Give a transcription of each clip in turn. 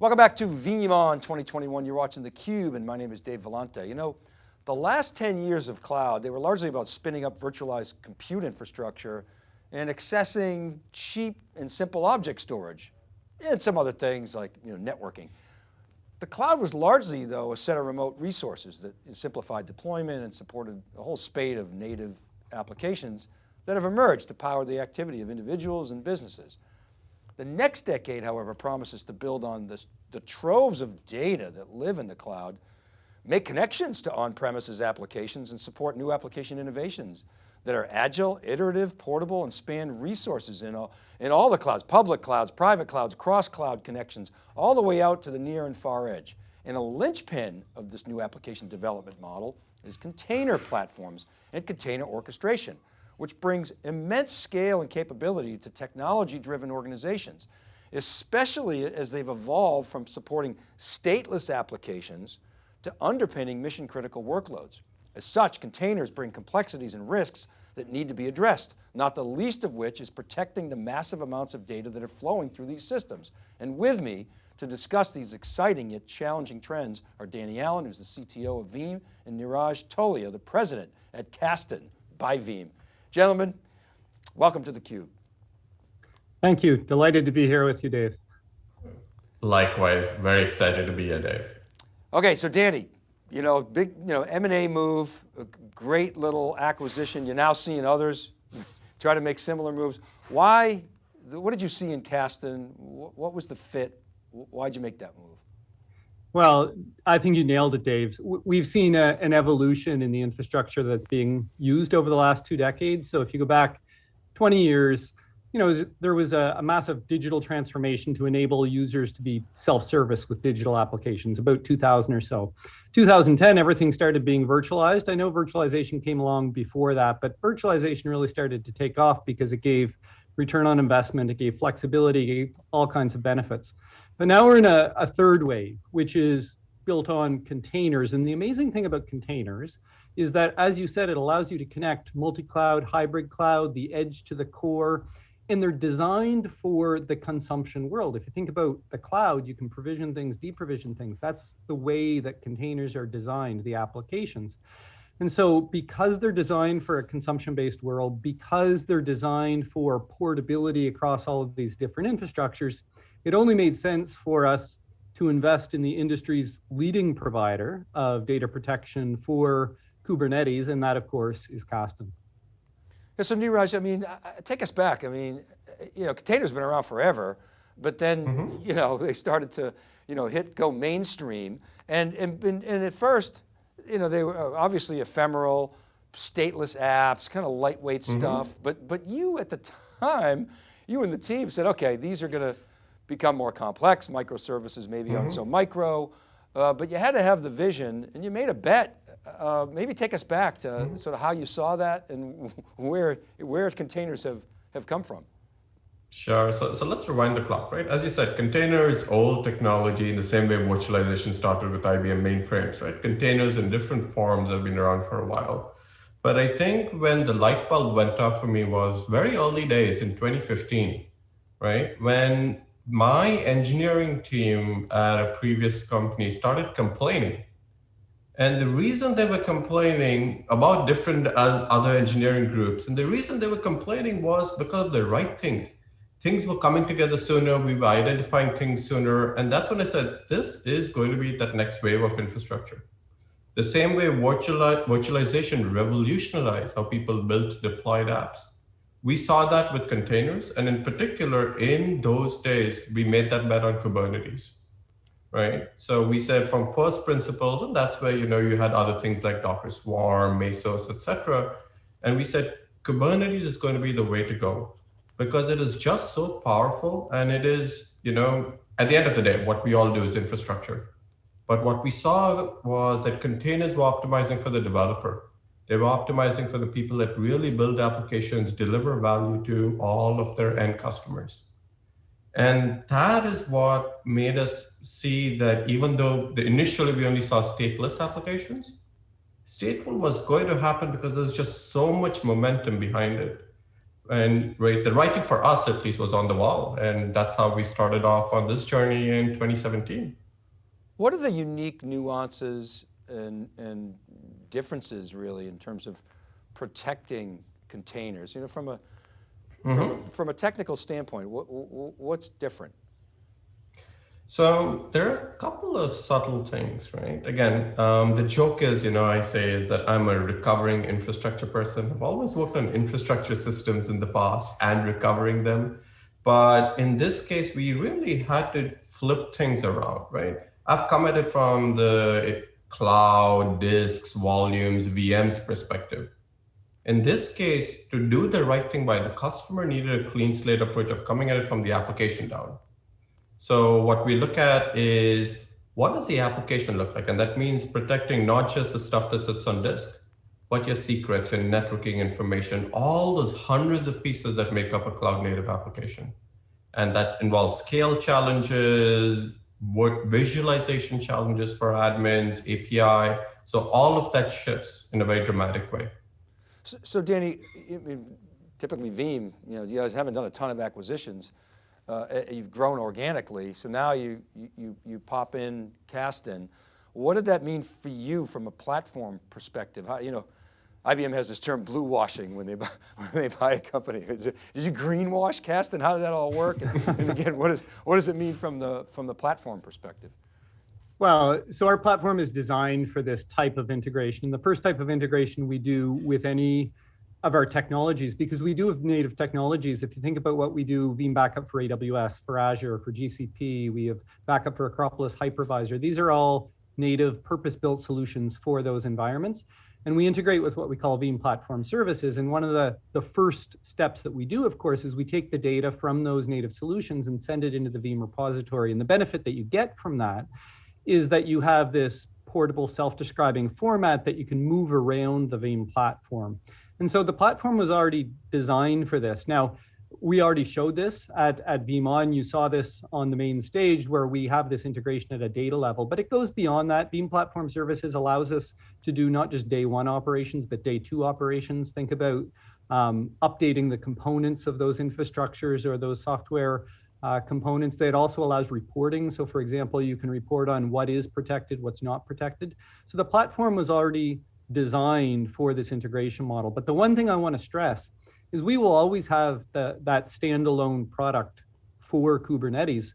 Welcome back to VeeamON 2021. You're watching theCUBE and my name is Dave Vellante. You know, the last 10 years of cloud, they were largely about spinning up virtualized compute infrastructure and accessing cheap and simple object storage and some other things like you know, networking. The cloud was largely though a set of remote resources that simplified deployment and supported a whole spate of native applications that have emerged to power the activity of individuals and businesses. The next decade, however, promises to build on this, the troves of data that live in the cloud, make connections to on-premises applications and support new application innovations that are agile, iterative, portable, and span resources in all, in all the clouds, public clouds, private clouds, cross-cloud connections, all the way out to the near and far edge. And a linchpin of this new application development model is container platforms and container orchestration which brings immense scale and capability to technology-driven organizations, especially as they've evolved from supporting stateless applications to underpinning mission critical workloads. As such, containers bring complexities and risks that need to be addressed, not the least of which is protecting the massive amounts of data that are flowing through these systems. And with me to discuss these exciting yet challenging trends are Danny Allen, who's the CTO of Veeam, and Niraj Tolia, the president at Kasten by Veeam. Gentlemen, welcome to theCUBE. Thank you, delighted to be here with you, Dave. Likewise, very excited to be here, Dave. Okay, so Danny, you know, big, you know, M&A move, a great little acquisition. You're now seeing others try to make similar moves. Why, what did you see in Kasten? What was the fit? Why'd you make that move? Well, I think you nailed it, Dave. We've seen a, an evolution in the infrastructure that's being used over the last two decades. So if you go back 20 years, you know, there was a, a massive digital transformation to enable users to be self-service with digital applications, about 2000 or so. 2010, everything started being virtualized. I know virtualization came along before that, but virtualization really started to take off because it gave return on investment, it gave flexibility, it gave all kinds of benefits. But now we're in a, a third wave, which is built on containers. And the amazing thing about containers is that, as you said, it allows you to connect multi-cloud, hybrid cloud, the edge to the core, and they're designed for the consumption world. If you think about the cloud, you can provision things, deprovision things. That's the way that containers are designed, the applications. And so because they're designed for a consumption-based world, because they're designed for portability across all of these different infrastructures, it only made sense for us to invest in the industry's leading provider of data protection for Kubernetes, and that of course is Kasten. Yeah, so Niraj, I mean, take us back. I mean, you know, containers have been around forever, but then, mm -hmm. you know, they started to, you know, hit, go mainstream. And, and, and at first, you know, they were uh, obviously ephemeral, stateless apps, kind of lightweight mm -hmm. stuff. But, but you at the time, you and the team said, okay, these are going to become more complex. Microservices maybe mm -hmm. aren't so micro, uh, but you had to have the vision and you made a bet. Uh, maybe take us back to mm -hmm. sort of how you saw that and where, where containers have, have come from. Sure, so, so let's rewind the clock, right? As you said, containers, old technology in the same way virtualization started with IBM mainframes, right? Containers in different forms have been around for a while. But I think when the light bulb went off for me was very early days in 2015, right? When my engineering team at a previous company started complaining. And the reason they were complaining about different other engineering groups, and the reason they were complaining was because of the right things. Things were coming together sooner, we were identifying things sooner, and that's when I said, this is going to be that next wave of infrastructure. The same way virtualization revolutionized how people built deployed apps. We saw that with containers, and in particular, in those days, we made that bet on Kubernetes, right? So we said from first principles, and that's where you know you had other things like Docker Swarm, Mesos, etc. And we said Kubernetes is going to be the way to go because it is just so powerful, and it is you know at the end of the day, what we all do is infrastructure. But what we saw was that containers were optimizing for the developer they were optimizing for the people that really build applications, deliver value to all of their end customers. And that is what made us see that even though initially we only saw stateless applications, stateful was going to happen because there's just so much momentum behind it. and right, the writing for us at least was on the wall, and that's how we started off on this journey in 2017. What are the unique nuances and, and differences really in terms of protecting containers? You know, from a, mm -hmm. from, a mm-hmm. from a technical standpoint, what, what's different? So there are a couple of subtle things, right? Again, um, the joke is, you know, I say is that I'm a recovering infrastructure person. I've always worked on infrastructure systems in the past and recovering them. But in this case, we really had to flip things around, right? I've come at it from the cloud, disks, volumes, VMs perspective. In this case, to do the right thing by the customer needed a clean slate approach of coming at it from the application down. So what we look at is what does the application look like? And that means protecting not just the stuff that sits on disk, but your secrets and networking information, all those hundreds of pieces that make up a cloud native application. And that involves scale challenges, work visualization challenges for admins, API. So all of that shifts in a very dramatic way. So, so Danny, typically Veeam, you know, you guys haven't done a ton of acquisitions uh, you've grown organically, so now you, you, you pop in Kasten. What did that mean for you from a platform perspective? How, you know, IBM has this term blue washing when they buy, when they buy a company. Did you greenwash Kasten? How did that all work? And, and again, what, is, what does it mean from the, from the platform perspective? Well, so our platform is designed for this type of integration. The first type of integration we do with any of our technologies because we do have native technologies. If you think about what we do, Veeam backup for AWS, for Azure, for GCP, we have backup for Acropolis Hypervisor. These are all native purpose-built solutions for those environments. And we integrate with what we call Veeam Platform Services. And one of the, the first steps that we do, of course, is we take the data from those native solutions and send it into the Veeam repository. And the benefit that you get from that is that you have this portable self-describing format that you can move around the Veeam platform. And so the platform was already designed for this. Now, we already showed this at, at VeeamON. You saw this on the main stage where we have this integration at a data level, but it goes beyond that. Veeam Platform Services allows us to do not just day one operations, but day two operations. Think about um, updating the components of those infrastructures or those software uh, components. It also allows reporting. So for example, you can report on what is protected, what's not protected. So the platform was already designed for this integration model. But the one thing I want to stress is we will always have the, that standalone product for Kubernetes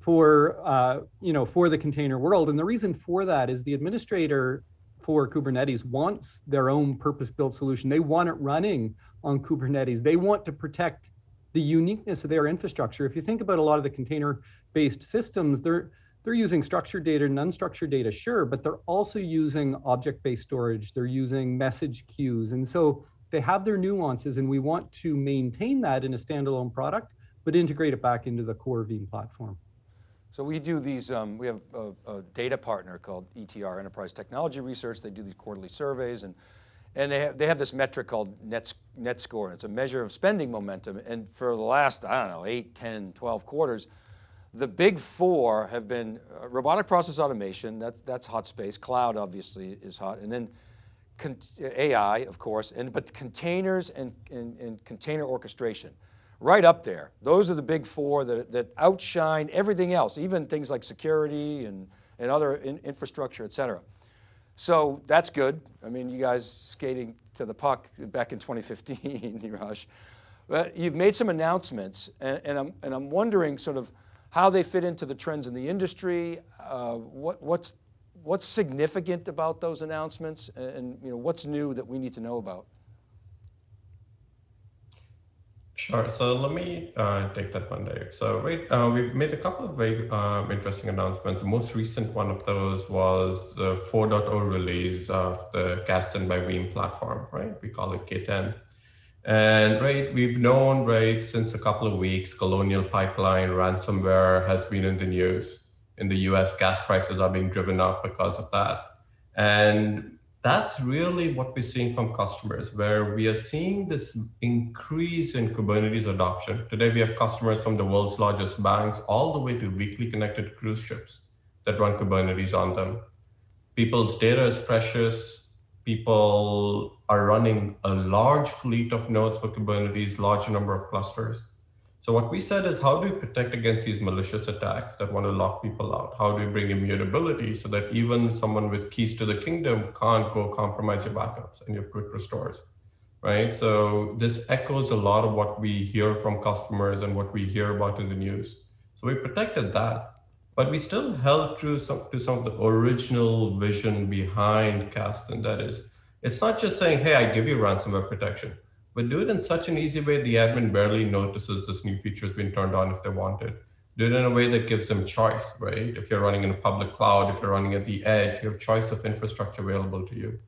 for uh, you know for the container world. And the reason for that is the administrator for Kubernetes wants their own purpose-built solution. They want it running on Kubernetes. They want to protect the uniqueness of their infrastructure. If you think about a lot of the container-based systems, they're they're using structured data and unstructured data, sure, but they're also using object-based storage. They're using message queues. And so they have their nuances and we want to maintain that in a standalone product, but integrate it back into the core Veeam platform. So we do these, um, we have a, a, data partner called ETR, Enterprise Technology Research. They do these quarterly surveys and, and they, have, they have this metric called net, net score. It's a measure of spending momentum. And for the last, I don't know, 8, 10, 12 quarters, the big four have been uh, robotic process automation, that's, that's hot space, cloud obviously is hot, and then AI, of course, and but containers and, and, and, container orchestration, right up there. Those are the big four that, that outshine everything else, even things like security and, and other in, infrastructure, et cetera. So that's good. I mean, you guys skating to the puck back in 2015, Niraj. But you've made some announcements and, and, I'm, and I'm wondering sort of, how they fit into the trends in the industry, uh, what, what's, what's significant about those announcements, and, you know, what's new that we need to know about? Sure. So let me uh, take that one, Dave. So uh, we've made a couple of very um, interesting announcements. The most recent one of those was the 4.0 release of the Kasten by Veeam platform, right? We call it K10. And right, we've known right since a couple of weeks, Colonial Pipeline ransomware has been in the news. In the US, gas prices are being driven up because of that. And that's really what we're seeing from customers, where we are seeing this increase in Kubernetes adoption. Today, we have customers from the world's largest banks all the way to weakly connected cruise ships that run Kubernetes on them. People's data is precious, people are running a large fleet of nodes for Kubernetes, large number of clusters. So what we said is how do we protect against these malicious attacks that want to lock people out? How do we bring immutability so that even someone with keys to the kingdom can't go compromise your backups and your quick restores, right? So this echoes a lot of what we hear from customers and what we hear about in the news. So we protected that, but we still held true some, to some of the original vision behind Kasten. That is, it's not just saying, hey, I give you ransomware protection, but do it in such an easy way the admin barely notices this new feature has been turned on if they want it. Do it in a way that gives them choice, right? If you're running in a public cloud, if you're running at the edge, you have choice of infrastructure available to you.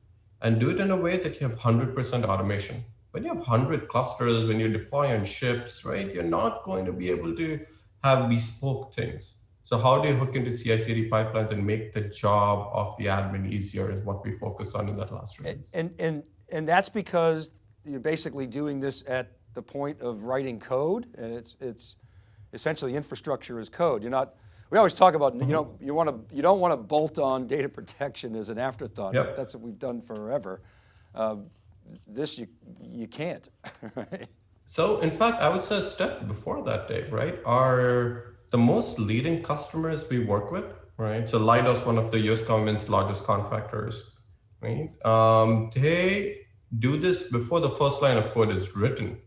And do it in a way that you have 100% automation. When you have 100 clusters, when you deploy on ships, right, you're not going to be able to have bespoke things. So how do you hook into CI/CD pipelines and make the job of the admin easier is what we focused on in that last release. And, and, and that's because you're basically doing this at the point of writing code and it's, it's essentially infrastructure as code. You're not, we always talk about, you know, you want to, you don't want to bolt on data protection as an afterthought. Yep. That's what we've done forever. Uh, this you, you can't, right? So in fact, I would say a step before that, Dave, right? Are the most leading customers we work with, right? So Leidos, one of the US government's largest contractors, right? Um, they do this before the first line of code is written,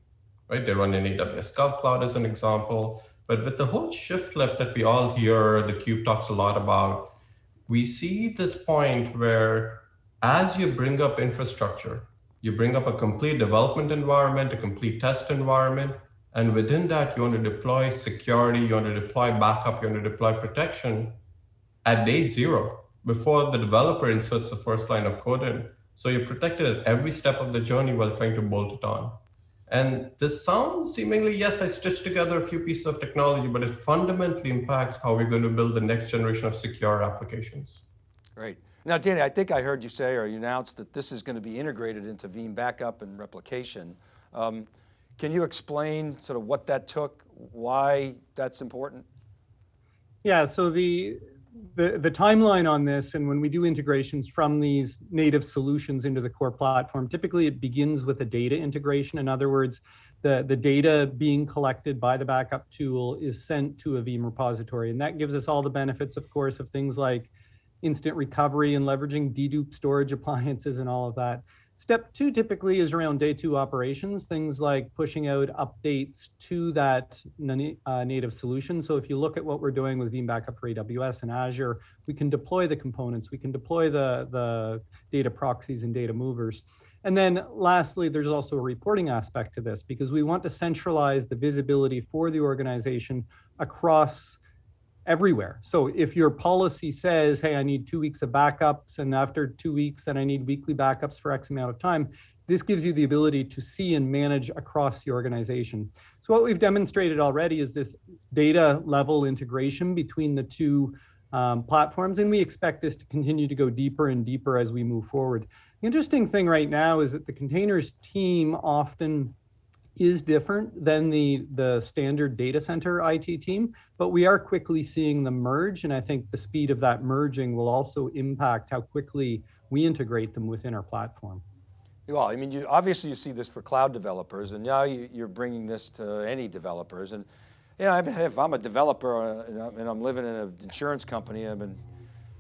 right? They run in AWS GovCloud as an example. But with the whole shift left that we all hear, the cube talks a lot about, we see this point where as you bring up infrastructure, you bring up a complete development environment, a complete test environment, and within that, you want to deploy security, you want to deploy backup, you want to deploy protection at day zero before the developer inserts the first line of code in. So you're protected at every step of the journey while trying to bolt it on. And this sounds seemingly, yes, I stitched together a few pieces of technology, but it fundamentally impacts how we're going to build the next generation of secure applications. Great. Now, Danny, I think I heard you say, or you announced that this is going to be integrated into Veeam backup and replication. Um, can you explain sort of what that took, why that's important? Yeah, so the the, the timeline on this and when we do integrations from these native solutions into the core platform, typically it begins with a data integration. In other words, the, the data being collected by the backup tool is sent to a Veeam repository. And that gives us all the benefits, of course, of things like instant recovery and leveraging dedupe storage appliances and all of that. Step two typically is around day two operations, things like pushing out updates to that uh, native solution. So if you look at what we're doing with Veeam Backup for AWS and Azure, we can deploy the components, we can deploy the, the data proxies and data movers. And then lastly, there's also a reporting aspect to this because we want to centralize the visibility for the organization across everywhere. So if your policy says, hey, I need two weeks of backups, and after two weeks, then I need weekly backups for X amount of time, this gives you the ability to see and manage across the organization. So what we've demonstrated already is this data level integration between the two um, platforms, and we expect this to continue to go deeper and deeper as we move forward. The interesting thing right now is that the containers team often is different than the, the standard data center IT team, but we are quickly seeing them merge. And I think the speed of that merging will also impact how quickly we integrate them within our platform. Well, I mean, you, obviously you see this for cloud developers and now you, are bringing this to any developers. And you know, if I'm a developer uh, and I'm living in an insurance company, I've been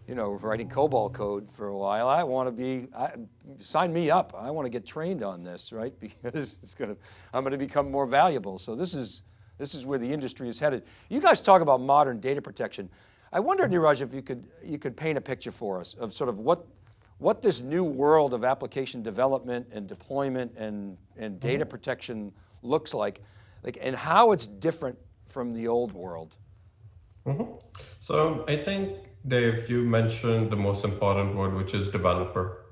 you know, writing COBOL code for a while. I want to be, I, sign me up. I want to get trained on this, right? Because it's going to, I'm going to become more valuable. So this is, this is where the industry is headed. You guys talk about modern data protection. I wonder, Niraj, if you could, you could paint a picture for us of sort of what, what this new world of application development and deployment and, and data mm -hmm. protection looks like, like, and how it's different from the old world. Mm -hmm. So I think Dave, you mentioned the most important word, which is developer.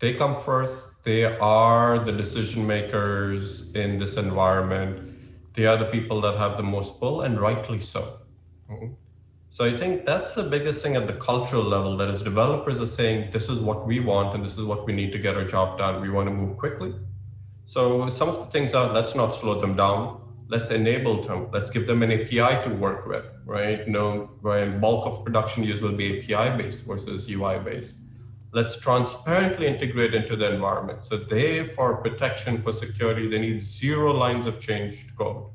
They come first. They are the decision makers in this environment. They are the people that have the most pull, and rightly so. Mm-hmm. So I think that's the biggest thing at the cultural level, that is developers are saying, this is what we want, and this is what we need to get our job done. We want to move quickly. So some of the things are, let's not slow them down let's enable them. Let's give them an API to work with, right? No, where bulk of production use will be API based versus UI based. Let's transparently integrate into the environment. So they, for protection, for security, they need zero lines of changed code.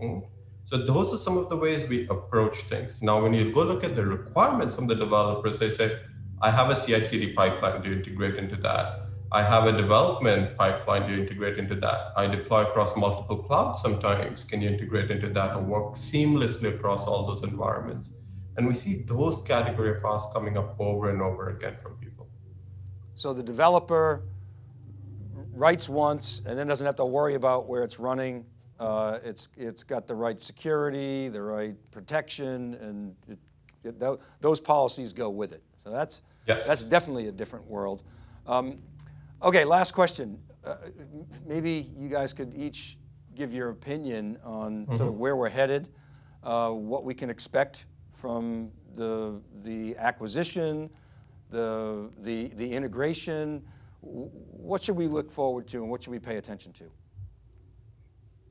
Mm. So those are some of the ways we approach things. Now, when you go look at the requirements from the developers, they say, I have a CI/CD pipeline. to integrate into that? I have a development pipeline. Do you integrate into that? I deploy across multiple clouds sometimes. Can you integrate into that and work seamlessly across all those environments? And we see those category of asks coming up over and over again from people. So the developer writes once and then doesn't have to worry about where it's running. Uh, it's, it's got the right security, the right protection, and it, it, th those policies go with it. So that's, yes. that's definitely a different world. Um, okay, last question. Uh, maybe you guys could each give your opinion on mm -hmm. sort of where we're headed, uh, what we can expect from the, the acquisition, the, the, the integration, what should we look forward to and what should we pay attention to?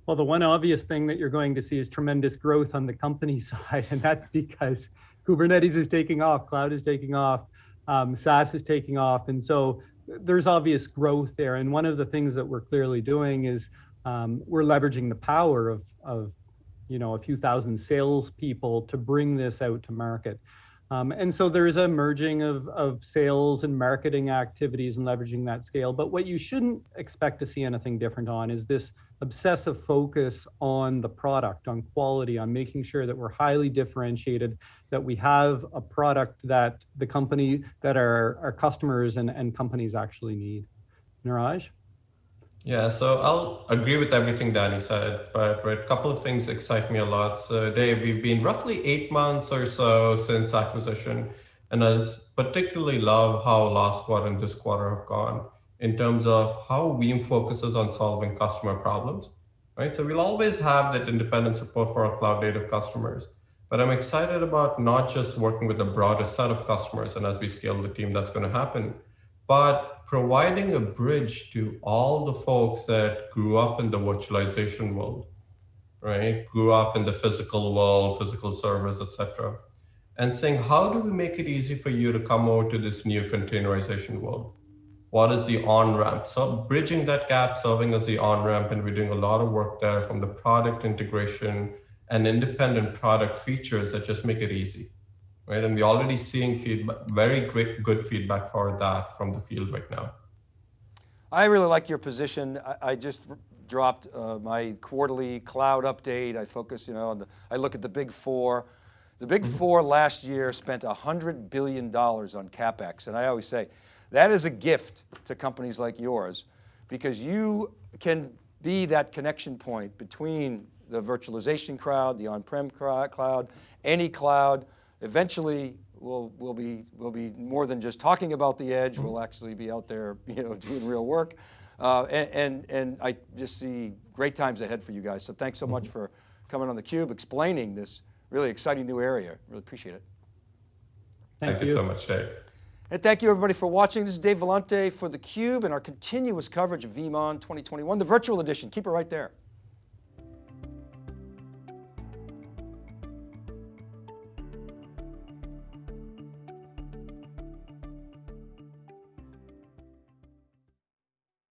Well, the one obvious thing that you're going to see is tremendous growth on the company side, and that's because Kubernetes is taking off, cloud is taking off, um, SaaS is taking off, and so there's obvious growth there. And one of the things that we're clearly doing is um, we're leveraging the power of, of you know, a few thousand salespeople to bring this out to market. Um, and so there's a merging of, of sales and marketing activities and leveraging that scale. But what you shouldn't expect to see anything different on is this obsessive focus on the product, on quality, on making sure that we're highly differentiated, that we have a product that the company, that our, our customers and, and companies actually need. Niraj? Yeah, so I'll agree with everything Danny said, but a couple of things excite me a lot. So Dave, we've been roughly eight months or so since acquisition, and I particularly love how last quarter and this quarter have gone in terms of how Veeam focuses on solving customer problems, right? So we'll always have that independent support for our cloud native customers, but I'm excited about not just working with a broader set of customers, and as we scale the team, that's going to happen, but providing a bridge to all the folks that grew up in the virtualization world, right? Grew up in the physical world, physical servers, etc., and saying, how do we make it easy for you to come over to this new containerization world? What is the on-ramp? So bridging that gap, serving as the on-ramp, and we're doing a lot of work there from the product integration and independent product features that just make it easy right? And we're already seeing feedback, very great, good feedback for that from the field right now. I really like your position. I, I just dropped uh, my quarterly cloud update. I focus, you know, on the, I look at the big four. The big mm-hmm. four last year spent $100 billion on CapEx. And I always say, that is a gift to companies like yours because you can be that connection point between the virtualization cloud, the on-prem cloud, any cloud, eventually we'll, we'll, be, we'll be more than just talking about the edge, we'll actually be out there you know, doing real work. Uh, and, and, and, I just see great times ahead for you guys. So thanks so much mm-hmm. for coming on theCUBE, explaining this really exciting new area. Really appreciate it. Thank, thank you. you so much, Dave. And thank you everybody for watching. This is Dave Vellante for theCUBE and our continuous coverage of VeeamON 2021, the virtual edition. Keep it right there.